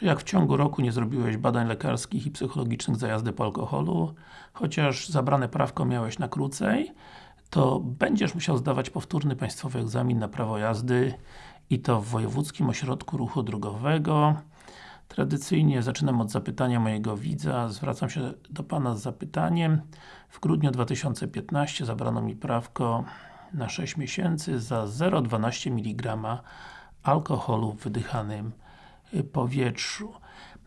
Czy jak w ciągu roku nie zrobiłeś badań lekarskich i psychologicznych za jazdę po alkoholu, chociaż zabrane prawko miałeś na krócej, to będziesz musiał zdawać powtórny państwowy egzamin na prawo jazdy i to w Wojewódzkim Ośrodku Ruchu Drogowego. Tradycyjnie zaczynam od zapytania mojego widza. Zwracam się do Pana z zapytaniem. W grudniu 2015 zabrano mi prawko na 6 miesięcy za 0,12 mg alkoholu w wydychanym powietrzu.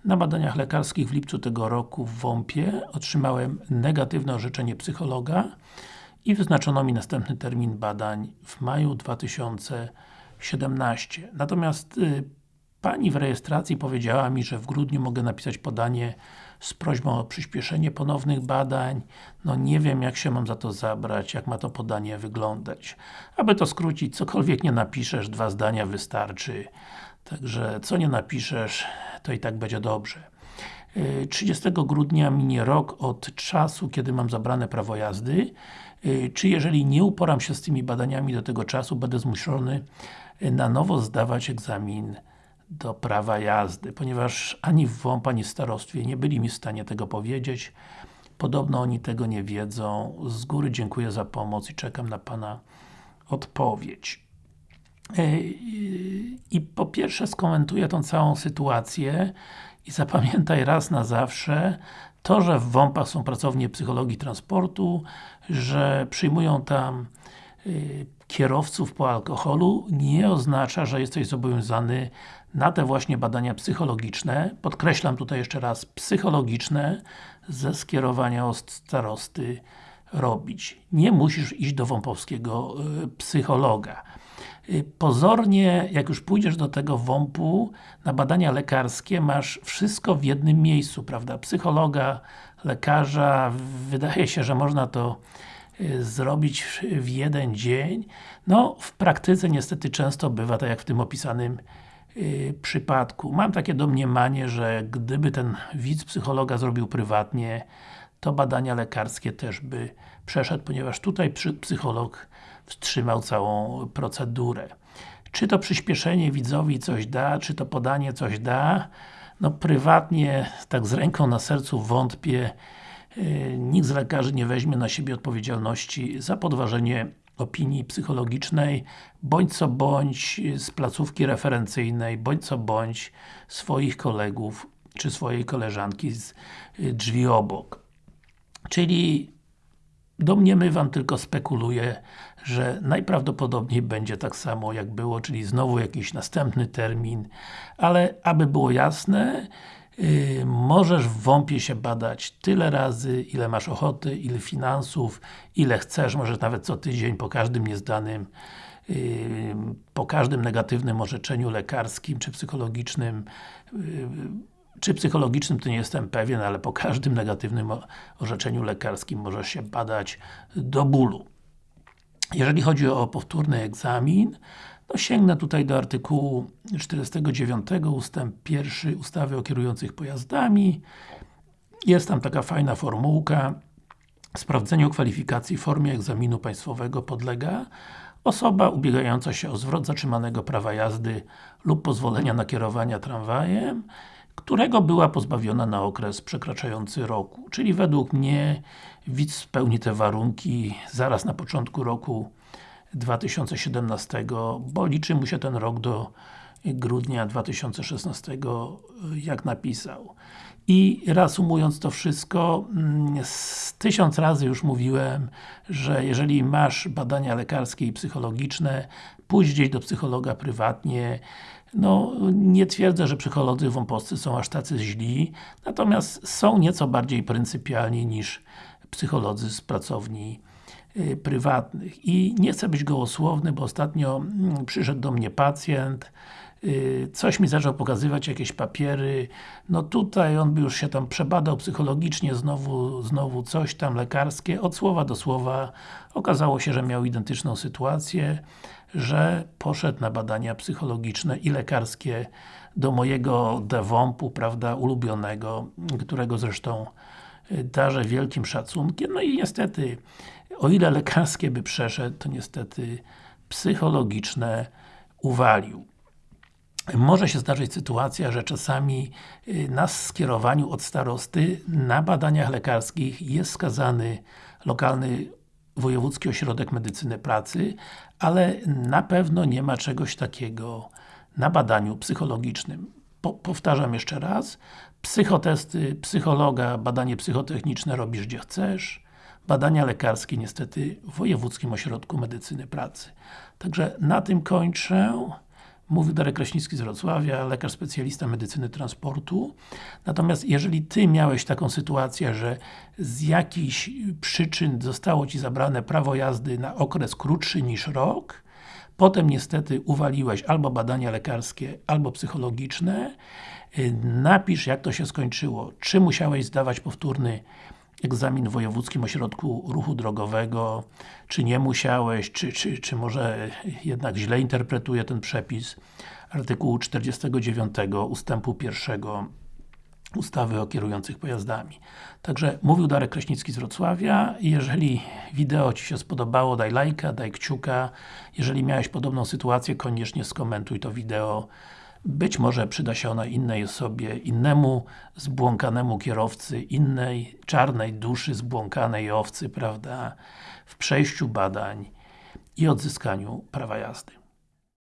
Na badaniach lekarskich w lipcu tego roku w WOMP-ie otrzymałem negatywne orzeczenie psychologa i wyznaczono mi następny termin badań w maju 2017. Natomiast y, Pani w rejestracji powiedziała mi, że w grudniu mogę napisać podanie z prośbą o przyspieszenie ponownych badań. No nie wiem jak się mam za to zabrać, jak ma to podanie wyglądać. Aby to skrócić, cokolwiek nie napiszesz, dwa zdania wystarczy. Także co nie napiszesz, to i tak będzie dobrze. 30 y, grudnia minie rok od czasu, kiedy mam zabrane prawo jazdy. Y, czy jeżeli nie uporam się z tymi badaniami do tego czasu, będę zmuszony na nowo zdawać egzamin do prawa jazdy, ponieważ ani w WOMP, ani w starostwie nie byli mi w stanie tego powiedzieć. Podobno oni tego nie wiedzą. Z góry dziękuję za pomoc i czekam na Pana odpowiedź. E, I po pierwsze skomentuję tą całą sytuację i zapamiętaj raz na zawsze to, że w WOMP-ach są pracownie psychologii transportu, że przyjmują tam y, kierowców po alkoholu nie oznacza, że jesteś zobowiązany na te właśnie badania psychologiczne, podkreślam tutaj jeszcze raz, psychologiczne, ze skierowania od starosty robić. Nie musisz iść do wąpowskiego y, psychologa. Y, pozornie, jak już pójdziesz do tego WOMP-u, na badania lekarskie masz wszystko w jednym miejscu, prawda? Psychologa, lekarza, wydaje się, że można to y, zrobić w jeden dzień. No, w praktyce niestety często bywa tak jak w tym opisanym yy, przypadku. Mam takie domniemanie, że gdyby ten widz psychologa zrobił prywatnie, to badania lekarskie też by przeszedł, ponieważ tutaj psycholog wstrzymał całą procedurę. Czy to przyspieszenie widzowi coś da, czy to podanie coś da? No prywatnie, tak z ręką na sercu wątpię. Yy, nikt z lekarzy nie weźmie na siebie odpowiedzialności za podważenie opinii psychologicznej, bądź co bądź z placówki referencyjnej, bądź co bądź swoich kolegów, czy swojej koleżanki z y, drzwi obok. Czyli domniemywam, tylko spekuluję, że najprawdopodobniej będzie tak samo jak było, czyli znowu jakiś następny termin, ale aby było jasne, Yy, możesz w WOMP-ie się badać tyle razy, ile masz ochoty, ile finansów, ile chcesz, możesz nawet co tydzień po każdym niezdanym yy, po każdym negatywnym orzeczeniu lekarskim czy psychologicznym yy, czy psychologicznym to nie jestem pewien, ale po każdym negatywnym orzeczeniu lekarskim możesz się badać do bólu. Jeżeli chodzi o powtórny egzamin, no sięgnę tutaj do artykułu 49 ustęp 1 ustawy o kierujących pojazdami. Jest tam taka fajna formułka. Sprawdzeniu kwalifikacji w formie egzaminu państwowego podlega osoba ubiegająca się o zwrot zatrzymanego prawa jazdy lub pozwolenia na kierowania tramwajem, którego była pozbawiona na okres przekraczający roku. Czyli według mnie widz spełni te warunki zaraz na początku roku 2017, bo liczy mu się ten rok do grudnia 2016, jak napisał. I reasumując to wszystko, mm, tysiąc razy już mówiłem, że jeżeli masz badania lekarskie i psychologiczne, pójdź gdzieś do psychologa prywatnie, no, nie twierdzę, że psycholodzy wąposcy są aż tacy źli, natomiast są nieco bardziej pryncypialni niż psycholodzy z pracowni y, prywatnych. I nie chcę być gołosłowny, bo ostatnio mm, przyszedł do mnie pacjent, y, coś mi zaczął pokazywać, jakieś papiery, no tutaj on by już się tam przebadał psychologicznie, znowu, znowu coś tam lekarskie, od słowa do słowa okazało się, że miał identyczną sytuację, że poszedł na badania psychologiczne i lekarskie do mojego DEWOMP-u, prawda, ulubionego, którego zresztą y, darzę wielkim szacunkiem. No i niestety, o ile lekarskie by przeszedł, to niestety psychologiczne uwalił. może się zdarzyć sytuacja, że czasami y, na skierowaniu od starosty na badaniach lekarskich jest skazany lokalny Wojewódzki Ośrodek Medycyny Pracy, ale na pewno nie ma czegoś takiego na badaniu psychologicznym. Po, powtarzam jeszcze raz, psychotesty, psychologa, badanie psychotechniczne robisz gdzie chcesz, badania lekarskie niestety w Wojewódzkim Ośrodku Medycyny Pracy. Także na tym kończę. Mówił Darek Kraśnicki z Wrocławia, lekarz specjalista medycyny transportu. Natomiast jeżeli Ty miałeś taką sytuację, że z jakichś przyczyn zostało Ci zabrane prawo jazdy na okres krótszy niż rok, potem niestety uwaliłeś albo badania lekarskie, albo psychologiczne, y, napisz jak to się skończyło. Czy musiałeś zdawać powtórny egzamin w Wojewódzkim Ośrodku Ruchu Drogowego, czy nie musiałeś, czy, czy, czy może jednak źle interpretuję ten przepis artykułu 49 ustępu 1 ustawy o kierujących pojazdami. Także mówił Darek Kraśnicki z Wrocławia. Jeżeli wideo Ci się spodobało, daj lajka, daj kciuka. Jeżeli miałeś podobną sytuację, koniecznie skomentuj to wideo. Być może przyda się ona innej osobie, innemu zbłąkanemu kierowcy, innej czarnej duszy zbłąkanej owcy, prawda, w przejściu badań i odzyskaniu prawa jazdy.